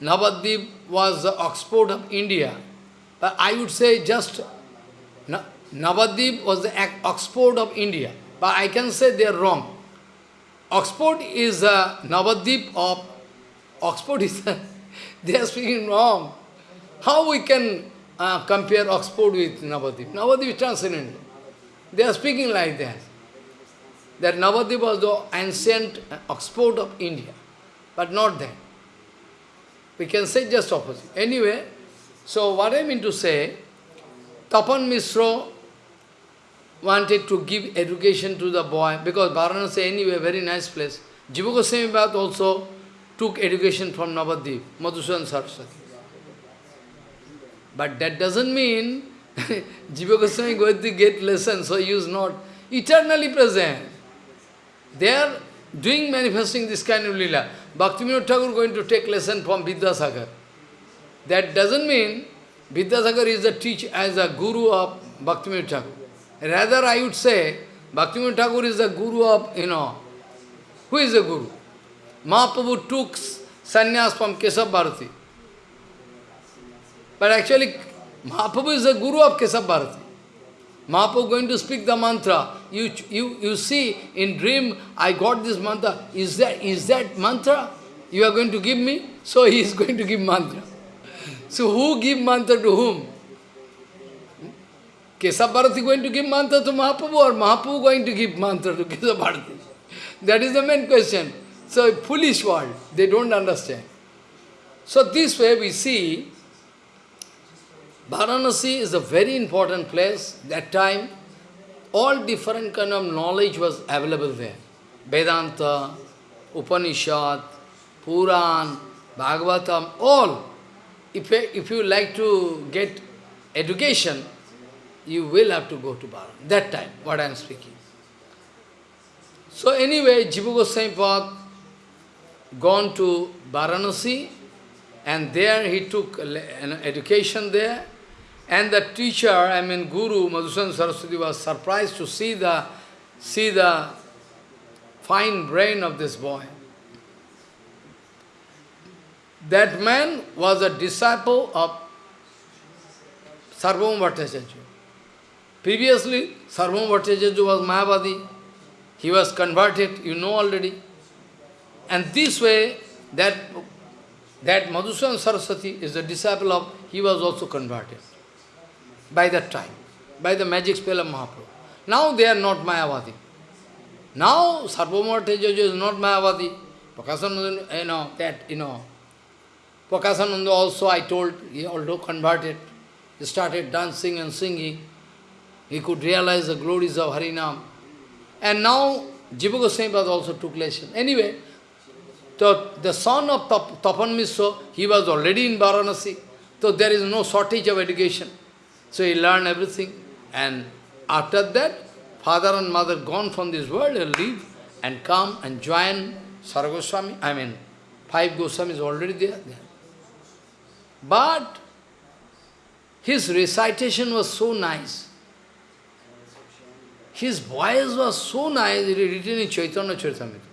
Navadip was the Oxford of India. But I would say just Navadip was the Oxford of India. But I can say they are wrong. Oxford is the Navadip of Oxford is they are speaking wrong. How we can uh, compare Oxford with Navadip? Navadip is transcendent. They are speaking like that. That Navadip was the ancient Oxford of India, but not that. We can say just opposite. Anyway, so what I mean to say, Tapan Misro wanted to give education to the boy, because Varanasi anyway, very nice place. Jiva Goswami also took education from Navadip, Madhusudan Saraswati. But that doesn't mean Jiva Goswami going to get lesson, so he is not eternally present. They are doing, manifesting this kind of lila. Bhaktivinoda Thakur going to take lesson from Vidyasagar. That doesn't mean Vidyasagar is the teacher as a guru of Bhaktivinoda Thakur. Rather, I would say, Bhaktivinoda Thakur is the guru of, you know, who is the guru? Mahaprabhu took sannyas from Kesab Bharati. But actually, Mahaprabhu is the guru of Kesab Bharati. Mahaprabhu going to speak the mantra. You, you, you see, in dream, I got this mantra. Is that, is that mantra you are going to give me? So he is going to give mantra. So who give mantra to whom? Kesab Bharati going to give mantra to Mahaprabhu or Mahaprabhu going to give mantra to Kesab Bharati? That is the main question. So foolish world, they don't understand. So this way we see Varanasi is a very important place. That time, all different kind of knowledge was available there. Vedanta, Upanishad, Puran, Bhagavatam, all. If, if you like to get education, you will have to go to Varanasi. That time, what I am speaking. So anyway, Jiva Goswami Pad gone to Varanasi and there he took an education there and the teacher, I mean Guru, Madhusudan Saraswati was surprised to see the, see the fine brain of this boy. That man was a disciple of Sarvabhauma Bhattacharya. Previously, Sarvabhauma Bhattacharya was Mayavadi. He was converted, you know already. And this way, that, that Madhusudan Saraswati is a disciple of, he was also converted by that time, by the magic spell of Mahaprabhu. Now they are not Mayavadi. Now Sarvabhauma Tejaja is not Mayavadi. Prakasananda, you know, that, you know. Prakasananda also, I told, he also converted. He started dancing and singing. He could realize the glories of Harinam. And now Jiva Goswami also took lesson. Anyway, so the son of Tapan Misra, he was already in Varanasi. So there is no shortage of education. So he learned everything. And after that, father and mother gone from this world and leave and come and join Sargoswami. I mean, five Goswamis already there. there. But his recitation was so nice. His voice was so nice, it is written in Chaitanya Charitamrita.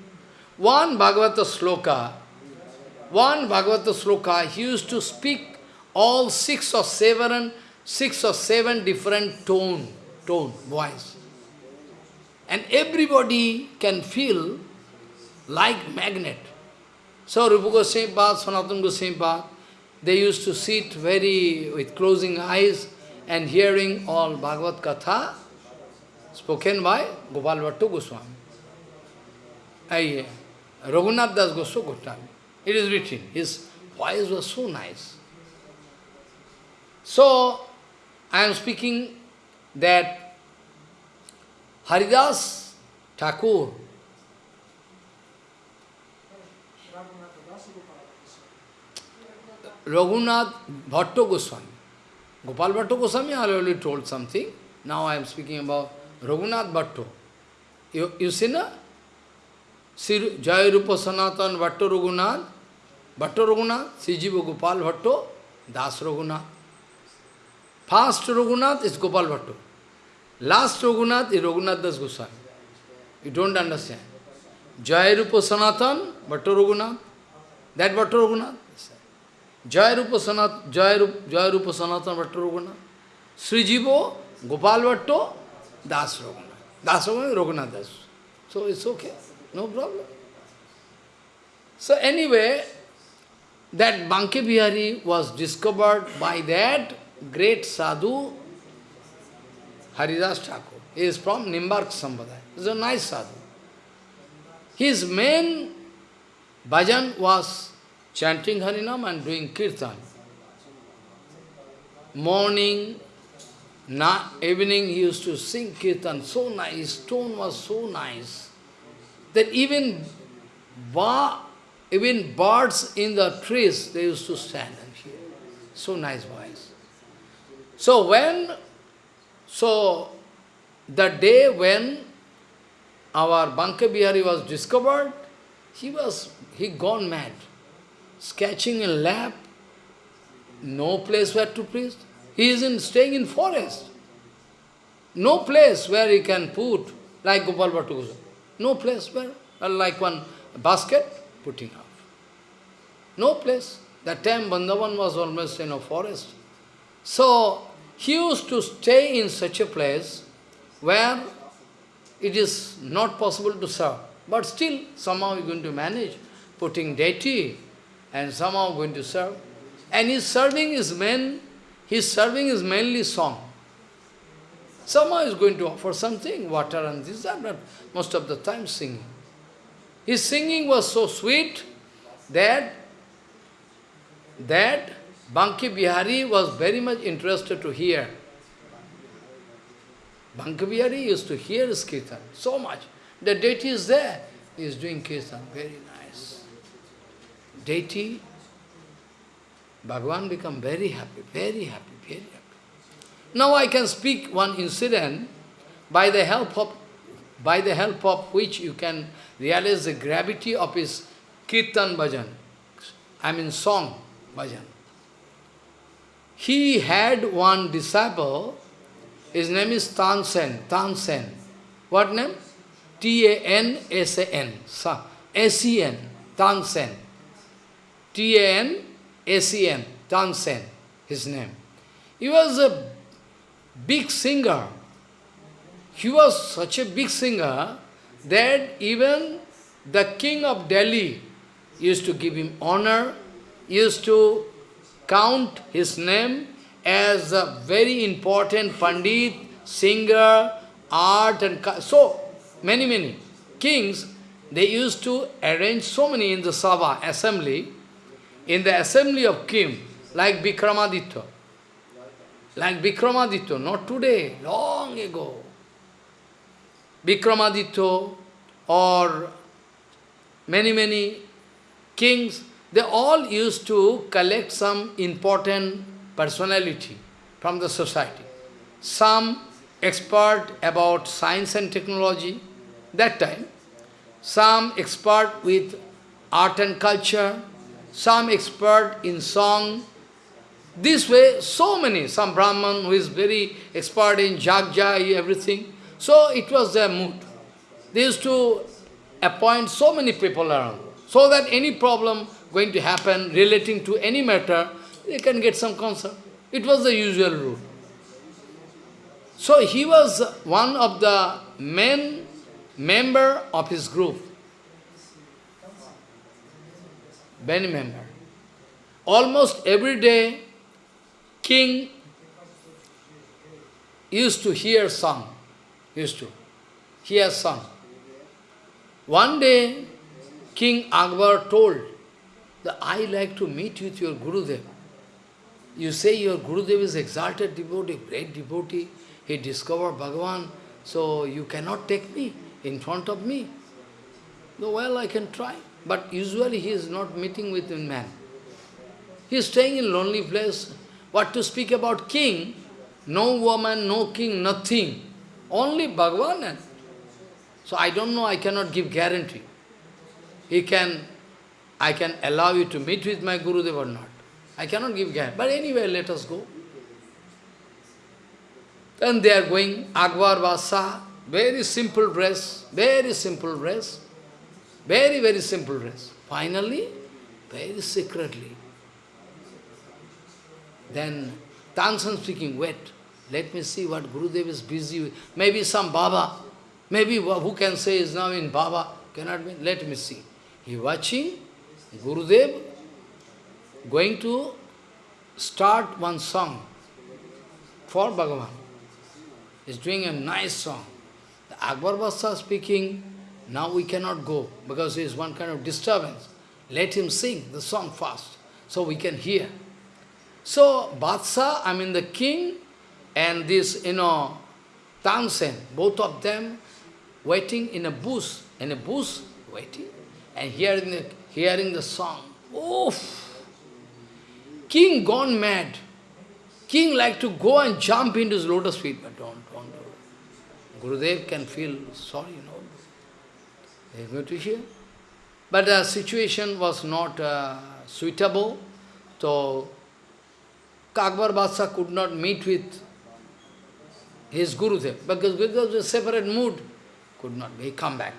One Bhagavata sloka, one Bhagavata sloka, he used to speak all six or seven six or seven different tone, tone, voice. And everybody can feel like magnet. So Rupa Goswami Pad, Sanatana Goswami Pad, they used to sit very with closing eyes and hearing all Bhagavad Katha spoken by Gopal Bhattu Goswami. I, Raghunath Das Goswami. It is written. His voice was so nice. So, I am speaking that Haridas Thakur, Raghunath Bhatto Goswami. Gopal Bhatto Goswami, already told something. Now I am speaking about Raghunath Bhatto. You, you see, na? Jaya Rupa Sanatan Bhatto Raghunath, Bhatto Raghunath, Sijiva Gopal Bhatto, Das Raghunath. First Raghunath is Gopal Bhattu. Last Raghunath is Raghunath Das Goswami. You don't understand. Jaya Rupa Sanatan, Bhattu Raghunath. That Bhattu Raghunath. Jaya Rupa Sanat, Jaya Rupa, Jaya Rupa Sanatan Bhattu Raghunath. Sri Jivo, Gopal Bhattu, Das Raghunath. Das Raghunath, Raghunath Das. So it's okay. No problem. So anyway, that Banke Bihari was discovered by that great sadhu, Haridas Thakur. He is from Nimbark Sampradaya. He is a nice sadhu. His main bhajan was chanting Harinam and doing kirtan. Morning, na evening he used to sing kirtan, so nice, tone was so nice, that even, even birds in the trees, they used to stand and hear. So nice voice. So when, so the day when our Banke Bihari was discovered, he was, he gone mad. Sketching in lap, no place where to preach. He is in, staying in forest. No place where he can put, like Gopal Bhattu No place where, like one basket, putting up. No place. That time Bandavan was almost in a forest. So, he used to stay in such a place where it is not possible to serve. But still, somehow he's going to manage putting deity and somehow going to serve. And his serving is main, his serving is mainly song. Somehow he's going to offer something, water and this but most of the time singing. His singing was so sweet that that Banke Bihari was very much interested to hear. Banke Bihari used to hear his kirtan so much. The deity is there, he is doing kirtan, very nice. Deity, Bhagavan become very happy, very happy. Now I can speak one incident by the help of by the help of which you can realize the gravity of his kirtan bhajan, I mean song bhajan. He had one disciple, his name is Tansen, Tansen. What name? T-A-N-S-A-N, S-E-N, Tansen. T-A-N-S-E-N, Tansen, his name. He was a big singer. He was such a big singer that even the king of Delhi used to give him honor, used to count his name as a very important Pandit, singer, art and... So, many, many kings, they used to arrange so many in the Sabha, assembly, in the assembly of king, like Vikramaditya. Like Vikramaditya, not today, long ago. Vikramaditya or many, many kings, they all used to collect some important personality from the society. Some expert about science and technology, that time. Some expert with art and culture, some expert in song. This way, so many, some Brahman who is very expert in jagja, everything. So it was their mood. They used to appoint so many people around, so that any problem going to happen relating to any matter, they can get some concern. It was the usual rule. So he was one of the main member of his group. Many member. Almost every day, king used to hear song, used to hear song. One day, King Akbar told that I like to meet with your Gurudev. You say your Gurudev is exalted devotee, great devotee, he discovered Bhagavan, so you cannot take me in front of me. No, well, I can try. But usually he is not meeting with man. He is staying in lonely place. What to speak about king? No woman, no king, nothing. Only Bhagavan. So I don't know, I cannot give guarantee. He can, I can allow you to meet with my Guru Gurudev or not. I cannot give guarantee. But anyway, let us go. Then they are going, Akbar Badshah, very simple dress, very simple dress, very, very simple dress. Finally, very secretly. Then Tansen speaking, wait, let me see what Gurudev is busy with. Maybe some Baba, maybe who can say is now in Baba, cannot be, let me see. He watching Gurudev going to start one song for Bhagavan is doing a nice song. The Akbar Badshah speaking, now we cannot go because there is one kind of disturbance. Let him sing the song first so we can hear. So Badshah, I mean the king, and this, you know, Tansen, both of them waiting in a bush, in a bush, waiting, and hearing the, hearing the song. Oof! King gone mad. King like to go and jump into his lotus feet, but don't. don't. Gurudev can feel sorry, you know. They are going to hear. But the situation was not uh, suitable, so Akbar Badshah could not meet with his Gurudev, because Gurudev was a separate mood, could not be, come back.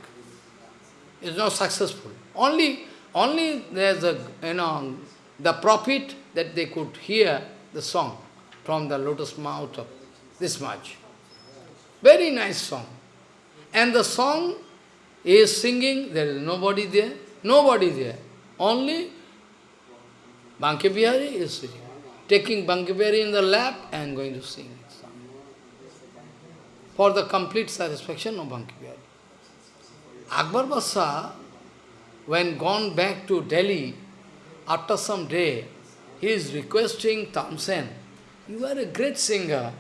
It's not successful. Only Only there's a, you know, the prophet that they could hear the song from the lotus mouth of this much. Very nice song. And the song is singing, there is nobody there, nobody there. Only Banke Bihari is sitting, taking Banke Bihari in the lap and going to sing. For the complete satisfaction of Banke Bihari. Akbar Badshah, when gone back to Delhi, after some day, he is requesting Tansen, you are a great singer,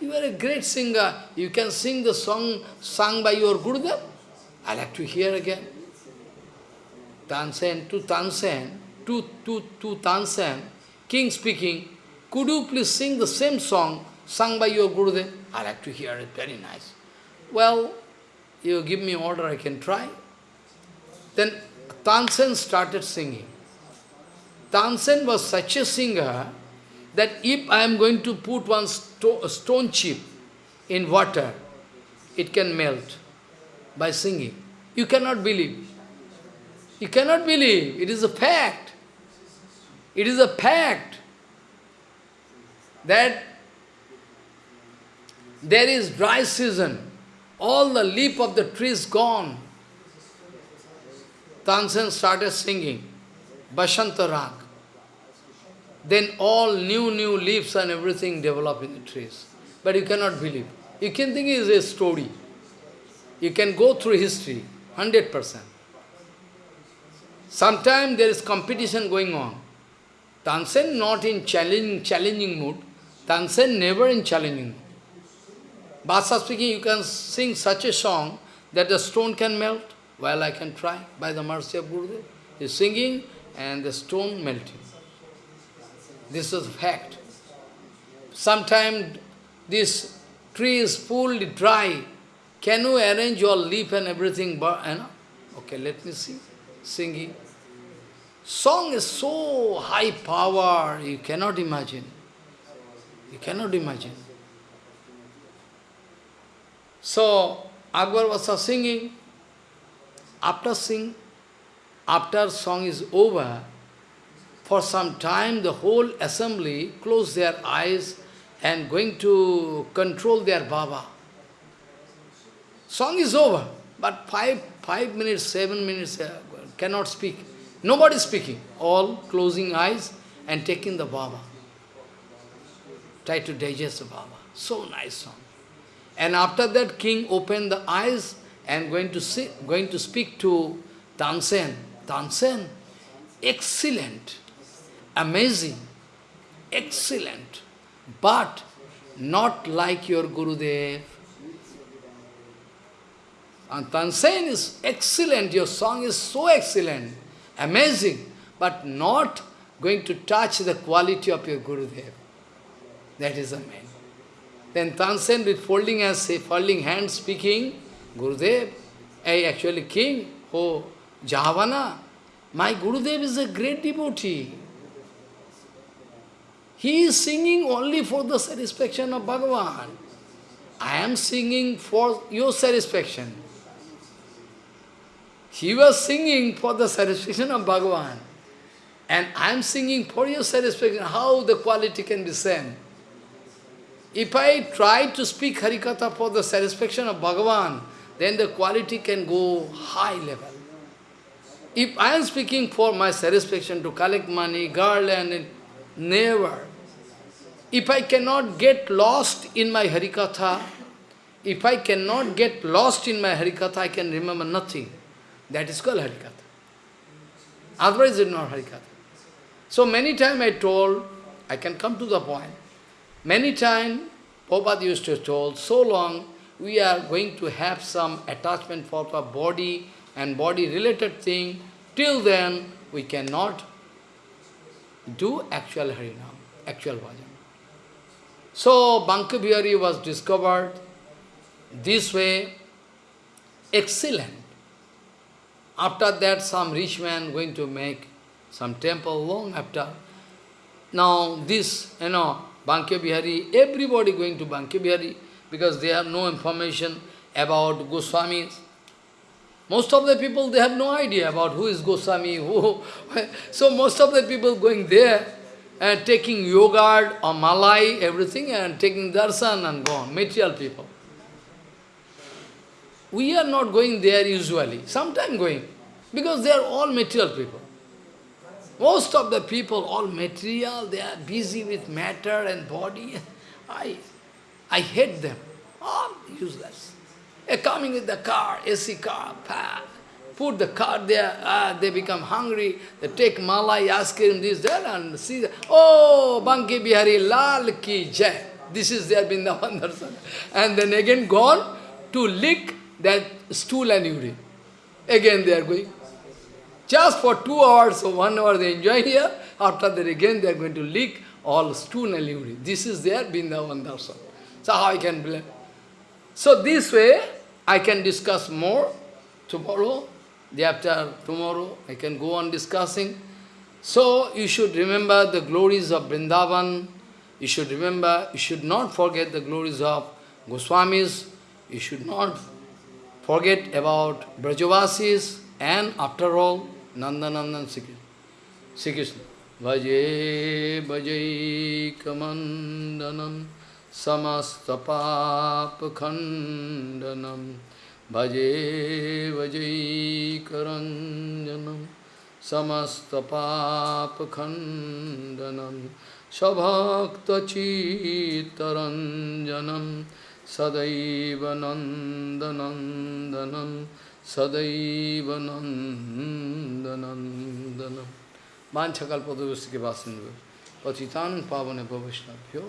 you are a great singer, you can sing the song sung by your Gurudev. I like to hear again. Tansen, to Tansen, to, to, to Tansen, king speaking, could you please sing the same song sung by your Gurudev? I like to hear it, very nice. Well, you give me order, I can try. Then Tansen started singing. Tansen was such a singer that if I am going to put one sto stone chip in water, it can melt by singing. You cannot believe. You cannot believe. It is a fact. It is a fact that there is dry season. All the leaf of the trees gone. Tansen started singing Bashanta Rag. Then all new, new leaves and everything develop in the trees. But you cannot believe. You can think it is a story. You can go through history, 100%. Sometimes there is competition going on. Tansen not in challenging, challenging mood. Tansen never in challenging mood. Badshah speaking, you can sing such a song that the stone can melt. Well, I can try by the mercy of Gurudev. He is singing and the stone melting. This is fact. Sometimes this tree is fully dry. Can you arrange your leaf and everything? But, you? Okay, let me see. Singing. Song is so high power, you cannot imagine. You cannot imagine. So, Akbar was singing. After sing, after song is over, for some time the whole assembly closed their eyes and going to control their Baba. Song is over, but five, five minutes, seven minutes uh, cannot speak. Nobody speaking. All closing eyes and taking the Baba. Try to digest the Baba. So nice song. And after that, king opened the eyes and going to see, going to speak to Tansen. Tansen, excellent, amazing, excellent, but not like your Gurudev. And Tansen is excellent, your song is so excellent, amazing, but not going to touch the quality of your Gurudev. That is the main. Then Tansen with folding hands, folding hands speaking, Gurudev, I actually king, oh, Jahavana, my Gurudev is a great devotee. He is singing only for the satisfaction of Bhagavan. I am singing for your satisfaction. He was singing for the satisfaction of Bhagavan. And I am singing for your satisfaction. How the quality can be same? If I try to speak Harikatha for the satisfaction of Bhagavan, then the quality can go high level. If I am speaking for my satisfaction to collect money, garland, never. If I cannot get lost in my Harikatha, if I cannot get lost in my Harikatha, I can remember nothing. That is called Harikatha. Otherwise it is not Harikatha. So many times I told, I can come to the point, Many times, Prabhupada used to tell, so long we are going to have some attachment for our body and body-related thing, till then we cannot do actual Harinam, actual bhajan. So, Banke Bihari was discovered this way, excellent. After that, some rich man going to make some temple long after. Now, this, you know, Banke Bihari, everybody going to Banke Bihari because they have no information about Goswamis. Most of the people, they have no idea about who is Goswami, who... So most of the people going there and taking yogurt or malai, everything, and taking darshan and gone, material people. We are not going there usually, sometime going, because they are all material people. Most of the people, all material, they are busy with matter and body. I, I hate them, all useless. They're coming with the car, AC car, put the car there, ah, they become hungry, they take malai, ice cream, this, that, and see, the, oh, Banke Bihari Lal ki jai. This is their Vrindavan darshan. And then again gone to lick that stool and urine. Again they are going. Just for two hours or one hour they enjoy here, after that again they are going to lick all stool and urine. This is their Vrindavan darshan. So how I can blame? So this way, I can discuss more tomorrow, day after tomorrow, I can go on discussing. So you should remember the glories of Vrindavan, you should remember, you should not forget the glories of Goswamis, you should not forget about Brajavasis, and after all, Nandanandan Sri Krishna. Vaje Vaje Kamandanam samastapapakhandanam Bhaje Vaje Karanjanam samastapapakhandanam Sabhakta Chitaranjanam Sadaiva Nandanandanam Sadaiva Nandanandanam Manchakal Padavasti Vasindu Patitan Pavane Bhavishnaphyo